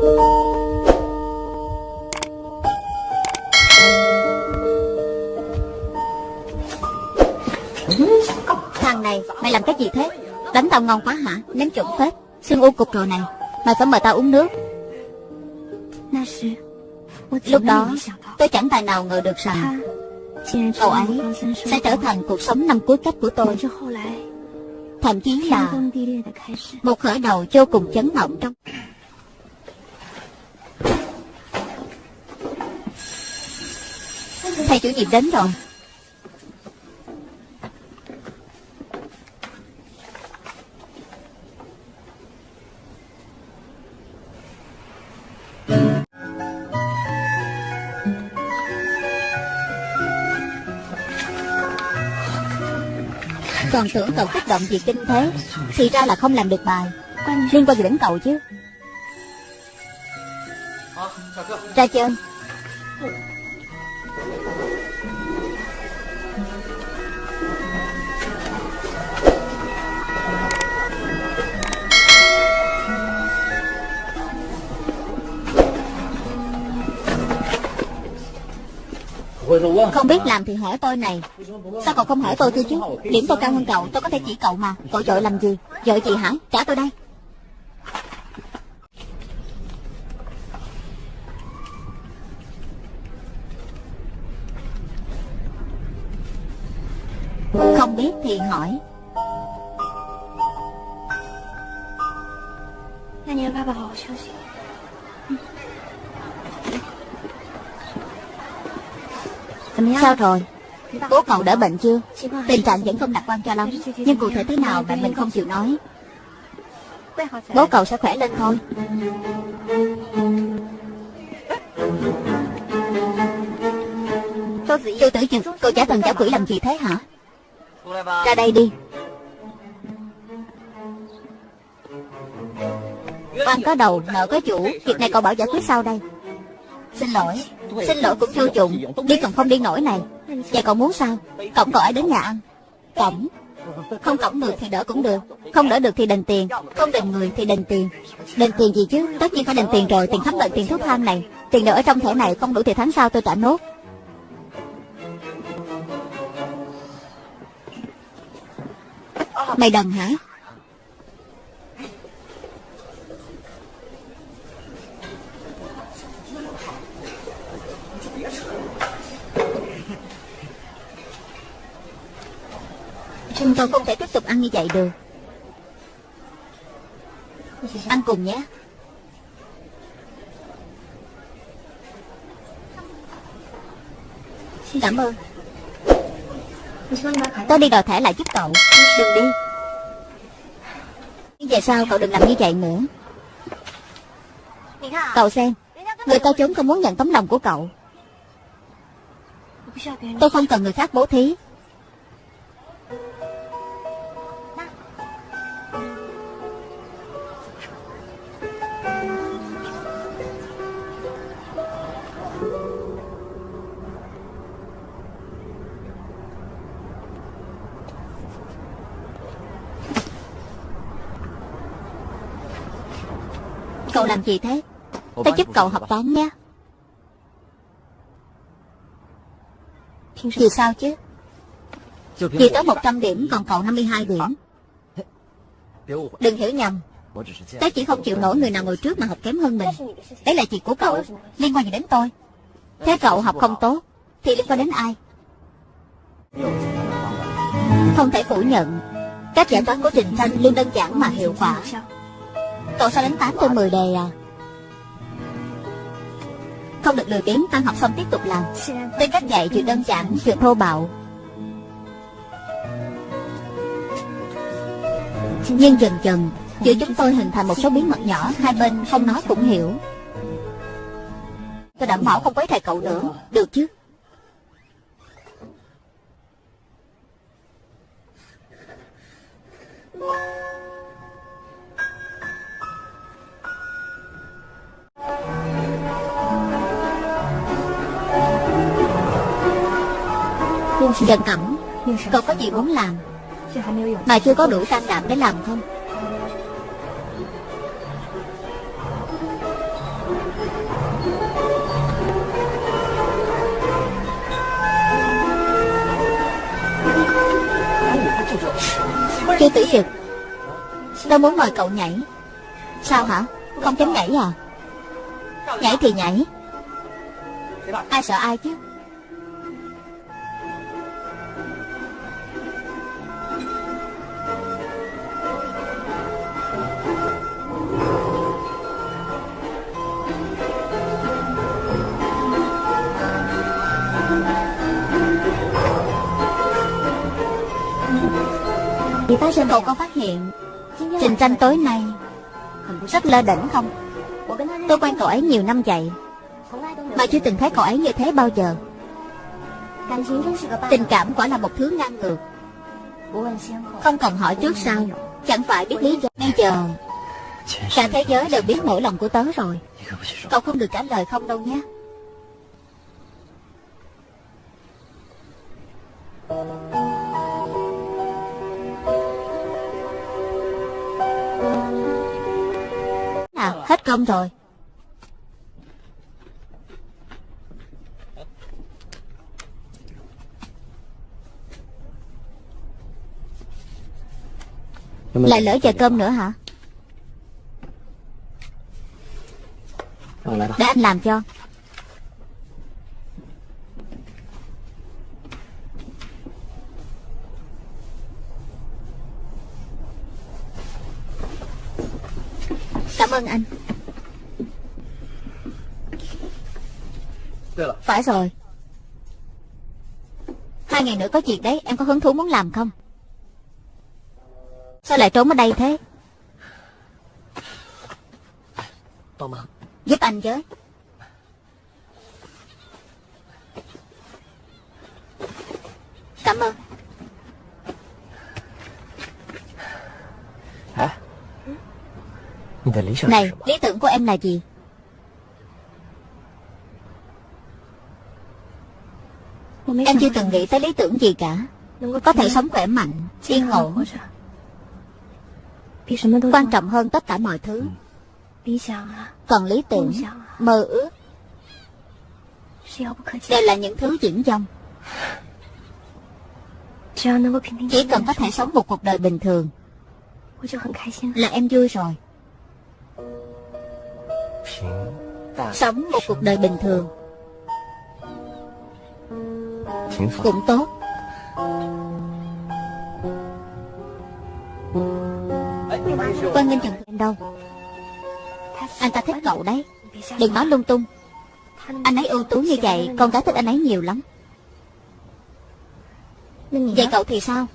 Thằng này Mày làm cái gì thế? Đánh tao ngon quá hả? Ném chuẩn phết. Xương u cục rồi này. Mày phải mời tao uống nước. Lúc đó Tôi chẳng tài nào ngờ được rằng Cậu ấy sẽ trở thành cuộc sống năm cuối cấp của tôi. Thậm chí là Một khởi đầu vô cùng chấn động trong Thầy chủ nhiệm đến rồi. Còn tưởng cậu kích động gì kinh thế, Thì ra là không làm được bài. Liên quan gì đến cậu chứ? Ra chơi Không biết làm thì hỏi tôi này. Sao cậu không hỏi tôi thưa chứ Điểm tôi cao hơn cậu, tôi có thể chỉ cậu mà. Cậu vội làm gì? Vợ gì hả? Trả tôi đây. Không biết thì hỏi. Nhanh lên ba bảo hộ Sao rồi? Bố cậu đỡ bệnh chưa? Tình trạng vẫn không lạc quan cho lắm. Nhưng cụ thể thế nào mẹ mình không chịu nói? Bố cậu sẽ khỏe lên thôi. Chu tử dực Cậu trả thần trả quỷ làm gì thế hả? Ra đây đi. Oan có đầu nợ có chủ. Việc này cậu bảo giải quyết sau đây Xin lỗi. Xin lỗi cũng vô dụng. Đi còn không đi nổi này. Vậy cậu muốn sao? Cổng cậu ấy đến nhà ăn. Cổng. Không cổng được thì đỡ cũng được. Không đỡ được thì đền tiền. Không đền người thì đền tiền. Đền tiền gì chứ? Tất nhiên phải đền tiền rồi. Tiền khám bệnh, tiền thuốc thang này. Tiền đỡ ở trong thẻ này. Không đủ thì tháng sau tôi trả nốt. Mày đần hả? Tôi không thể tiếp tục ăn như vậy được. Ăn cùng nhé. Cảm ơn. Tôi đi đòi thẻ lại giúp cậu. Đừng đi. Về sau cậu đừng làm như vậy nữa? Cậu xem, Người ta trốn không muốn nhận tấm lòng của cậu. Tôi không cần người khác bố thí. Cậu làm gì thế? Tôi giúp cậu học toán nhé. Thì sao chứ? Chỉ tới 100 điểm Còn cậu 52 điểm. Đừng hiểu nhầm. Tôi chỉ không chịu nổi người nào ngồi trước mà học kém hơn mình. Đấy là chuyện của cậu Liên quan gì đến tôi? Thế cậu học không tốt Thì liên quan đến ai? Không thể phủ nhận Cách giải toán của Trình Thanh luôn đơn giản mà hiệu quả Cậu sao đánh 8 trên 10 đề à. Không được lười biếng, tan học xong tiếp tục làm. Tên cách dạy chuyện đơn giản chuyện thô bạo. Nhưng dần dần, Giữa chúng tôi hình thành một số bí mật nhỏ, Hai bên không nói cũng hiểu. Tôi đảm bảo không quấy rầy cậu nữa. Được chứ? Trần Cẩm Cậu có gì muốn làm? Mà chưa có đủ can đảm để làm không? Chưa tử dực Tôi muốn mời cậu nhảy. Sao hả? Không chấm nhảy à? Nhảy thì nhảy. Ai sợ ai chứ? Cậu có phát hiện Trình tranh tối nay Rất lơ đỉnh không? Tôi quen cậu ấy nhiều năm vậy. Mà chưa từng thấy cậu ấy như thế bao giờ. Tình cảm quả là một thứ ngang ngược. Không cần hỏi trước sau. Chẳng phải biết lý do. Bây giờ, Cả thế giới đều biết nỗi lòng của tớ rồi. Cậu không được trả lời không đâu nhé. Hết công rồi. Lại lỡ giờ cơm nữa hả? Để anh làm cho. Cảm ơn anh Phải rồi. Hai ngày nữa có việc đấy Em có hứng thú muốn làm không? Sao lại trốn ở đây thế? Giúp anh với. Cảm ơn. Hả? Này lý tưởng của em là gì Em chưa từng nghĩ tới lý tưởng gì cả. Có thể sống khỏe mạnh Yên ổn. Quan trọng hơn tất cả mọi thứ. Còn lý tưởng Mơ ước. Đều là những thứ diễn dông. Chỉ cần có thể sống một cuộc đời bình thường. Là em vui rồi. Sống một cuộc đời bình thường cũng tốt. Quan Nghênh chẳng em đâu. Anh ta thích cậu đấy. Đừng nói lung tung. Anh ấy ưu tú như vậy, Con gái thích anh ấy nhiều lắm. Vậy cậu thì sao?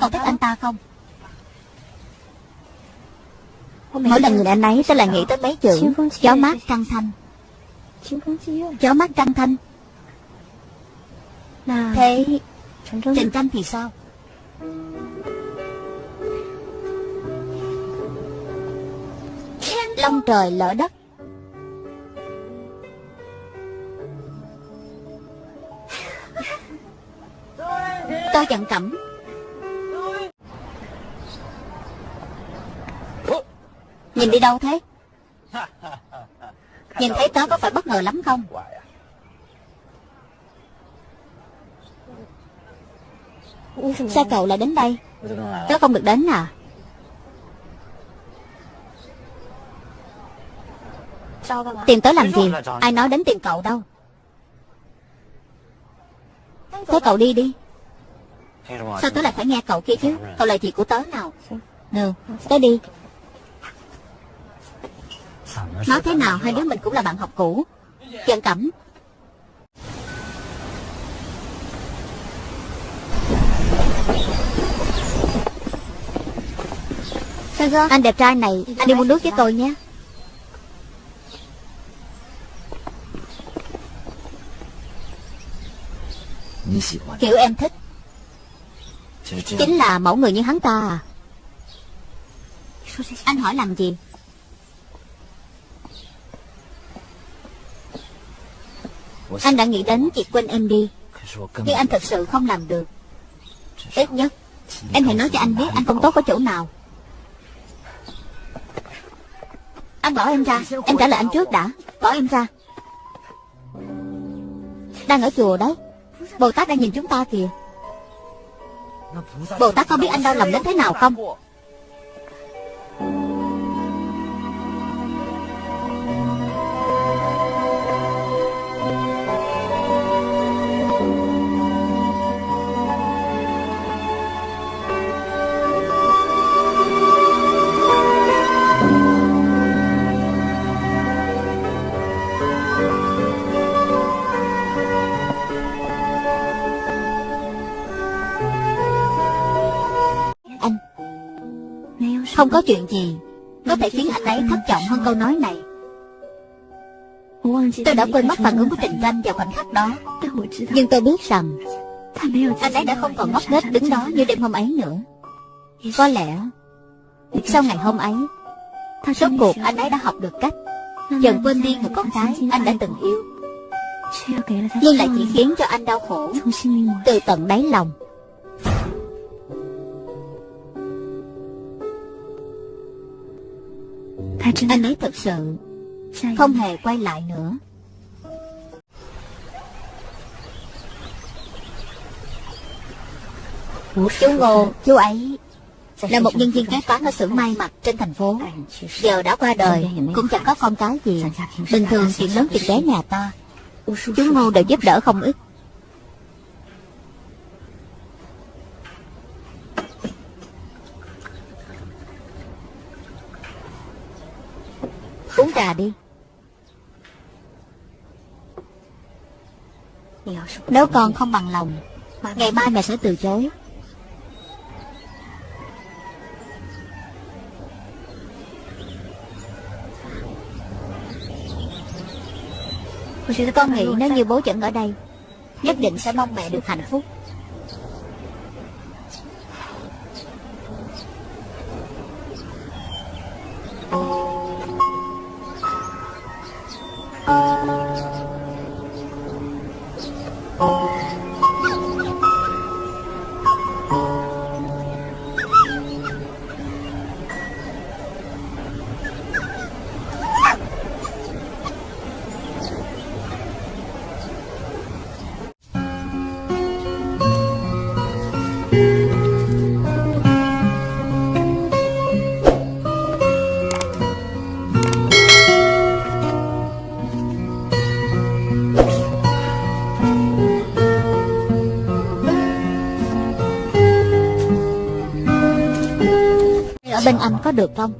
Cậu thích anh ta không? Mỗi lần nhìn anh ấy tôi lại nghĩ tới mấy chữ, Gió mát trăng thanh. Gió mát trăng thanh. Thế Trình tranh thì sao? Long trời lỡ đất. Tôi giận cẩm Nhìn đi đâu thế? Nhìn thấy tớ có phải bất ngờ lắm không Sao cậu lại đến đây? Tớ không được đến à? Tìm tớ làm gì? Ai nói đến tìm cậu đâu? Thế cậu đi đi. Sao tớ lại phải nghe cậu kia chứ? Cậu là thì của tớ nào? Được Tớ đi. Nói thế nào? Hai đứa mình cũng là bạn học cũ. Chân Cẩm Anh đẹp trai này Anh đi mua nước với tôi nhé. Kiểu em thích. Chính là mẫu người như hắn ta à. Anh hỏi làm gì? Anh đã nghĩ đến việc quên em đi. Nhưng anh thật sự không làm được. Ít nhất. Em hãy nói cho anh biết anh không tốt ở chỗ nào. Anh bỏ em ra. Em trả lời anh trước đã. Bỏ em ra. Đang ở chùa đấy. Bồ Tát đang nhìn chúng ta kìa. Bồ Tát có biết anh đau lòng đến thế nào không? Không có chuyện gì. Có thể khiến anh ấy thất vọng hơn câu nói này. Tôi đã quên mất phản ứng của Trịnh Tranh vào khoảnh khắc đó. Nhưng tôi biết rằng, Anh ấy đã không còn ngốc nghếch đứng đó như đêm hôm ấy nữa. Có lẽ, Sau ngày hôm ấy, Rốt cuộc anh ấy đã học được cách Dần quên đi người con gái anh đã từng yêu. Nhưng lại chỉ khiến cho anh đau khổ. Từ tận đáy lòng Anh ấy thật sự Không hề quay lại nữa. Chú Ngô, chú ấy Là một nhân viên kế toán ở xưởng may mặc trên thành phố. Giờ đã qua đời Cũng chẳng có con cái gì. Bình thường chuyện lớn chuyện bé nhà ta Chú Ngô đều giúp đỡ không ít Uống trà đi. Nếu con không bằng lòng, Ngày mai mẹ sẽ từ chối. Con nghĩ nếu như bố chẳng ở đây, Nhất định sẽ mong mẹ được hạnh phúc. Anh có được không?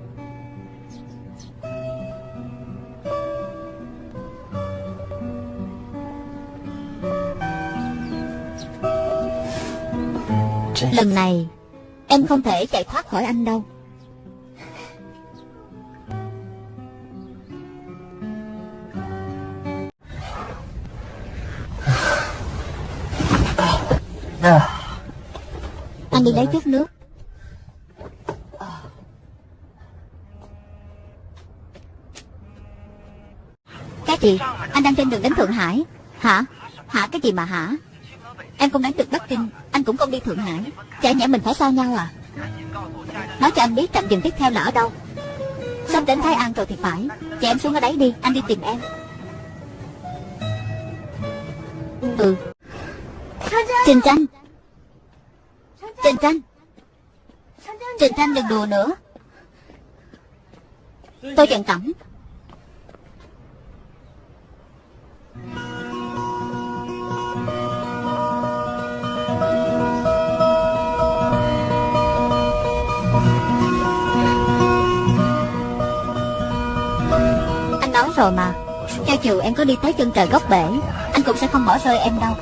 Lần này, Em không thể chạy thoát khỏi anh đâu. Anh đi lấy chút nước. Gì? Anh đang trên đường đến Thượng Hải. Hả? Hả? Cái gì mà hả? Em không đến từ Bắc Kinh. Anh cũng không đi Thượng Hải. Chả nhẽ mình phải xa nhau à? Nói cho anh biết trạm dừng tiếp theo là ở đâu. Sắp đến Thái An rồi thì phải. Chị em xuống ở đấy đi. Anh đi tìm em. Ừ. Trình tranh. Trình tranh. Trình tranh đừng đùa nữa. Tôi giận cẩm Anh nói rồi mà. Cho dù em có đi tới chân trời góc bể, Anh cũng sẽ không bỏ rơi em đâu.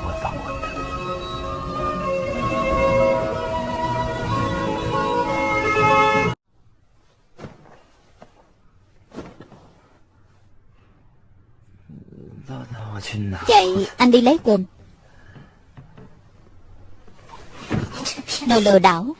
Vậy anh đi lấy quần. Đồ lừa đảo.